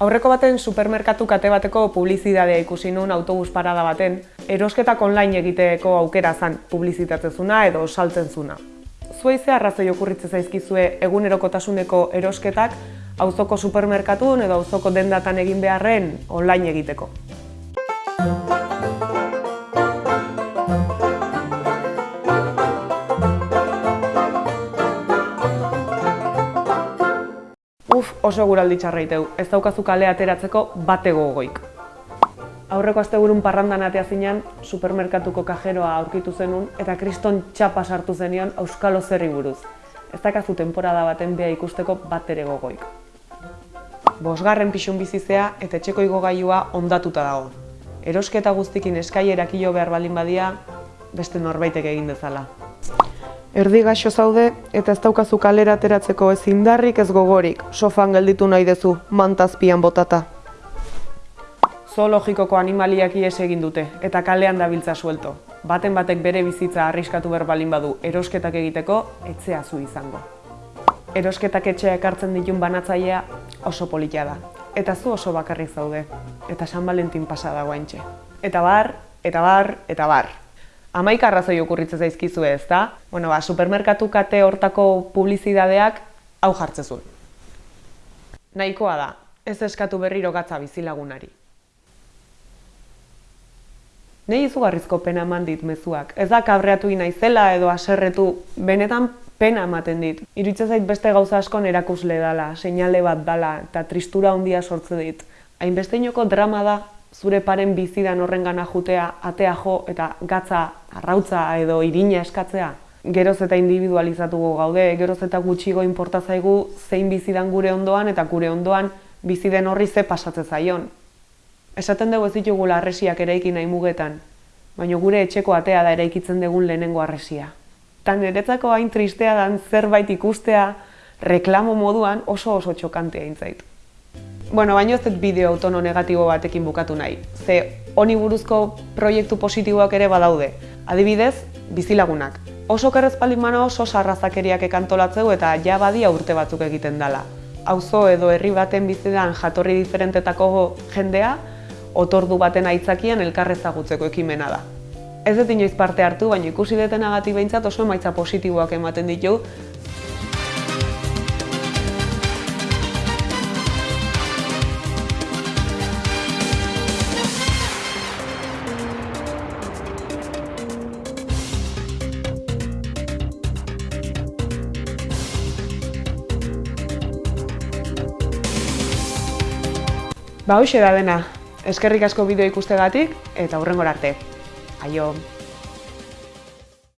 Aurreko baten supermerkatu kate bateko publizidadea ikusi nuen autobus parada baten, erosketak online egiteko aukera zan publizitatzezuna edo saltzen zuna. Zuei ze arrazoi okurritze zaizkizue egunerokotasuneko erosketak auzoko supermerkatun edo auzoko dendatan egin beharren online egiteko. Oso guraldi txarraiteu, ez daukazu kale ateratzeko bate gogoik. Aurreko asteburun parrandan atea zinean, supermerkatuko kajeroa aurkitu zenun eta kriston txapa sartu zenion auskalo zerri buruz. Ez dakazu temporada baten beha ikusteko bat ere gogoik. Bosgarren pixun bizizea eta etxeko igogailua ondatuta dago. Erosketa guztikin eskailerak hilo behar baldin badia, beste norbaitek egin dezala. Erdi gaixo zaude eta ez daukazu kalera ateratzeko ez indarrik ez gogorik, sofan gelditu nahi dezu, mantazpian botata. Zoologikoko animaliak ies egin dute eta kalean dabiltza suelto. Baten batek bere bizitza arriskatu behar balin badu erosketak egiteko, etzea zu izango. Erosketak etxea ekartzen ditun banatzailea oso politia da. Eta zu oso bakarrik zaude. Eta San Valentin pasa dago haintxe. Eta bar, eta bar, eta bar. Amaika arrazoi okurritze zaizkizue ez da? Bueno, ba, supermerkatu kate hortako publizidadeak hau jartzezun. Nahikoa da, ez eskatu berriro gatza bizilagunari. Nei izugarrizko pena eman dit mezuak. Ez da kabreatu naizela edo aserretu, benetan pena ematen dit. Iritza zait beste gauza askon erakusle dala, seinale bat dala eta tristura handia sortze dit. Hainbesteinoko drama da zure paren bizidan horrengana jutea, atea jo eta gatza, arrautza edo irina eskatzea. Geroz eta individualizatuko gaude, geroz eta gutxigo inporta zaigu zein bizidan gure ondoan eta gure ondoan biziden horri ze pasatze zaion. Esaten dugu ez ditugula arresiak eraiki nahi mugetan, baina gure etxeko atea da eraikitzen dugun lehenengo arresia. Ta niretzako hain tristea dan zerbait ikustea reklamo moduan oso oso txokantea intzait. Bueno, baino ez bideo autono negatibo batekin bukatu nahi. Ze honi buruzko proiektu positiboak ere badaude. Adibidez, bizilagunak. Oso kerrezpaldin mano oso sarrazakeriak ekantolatzeu eta ja badia urte batzuk egiten dela. Auzo edo herri baten bizidan jatorri diferentetako jendea, otordu baten aitzakian elkarrezagutzeko ekimena da. Ez dut inoiz parte hartu, baina ikusi detenagatik behintzat oso emaitza positiboak ematen ditu, Ba, hoxe da dena. Eskerrik asko bideo ikustegatik eta hurrengora arte. Aio!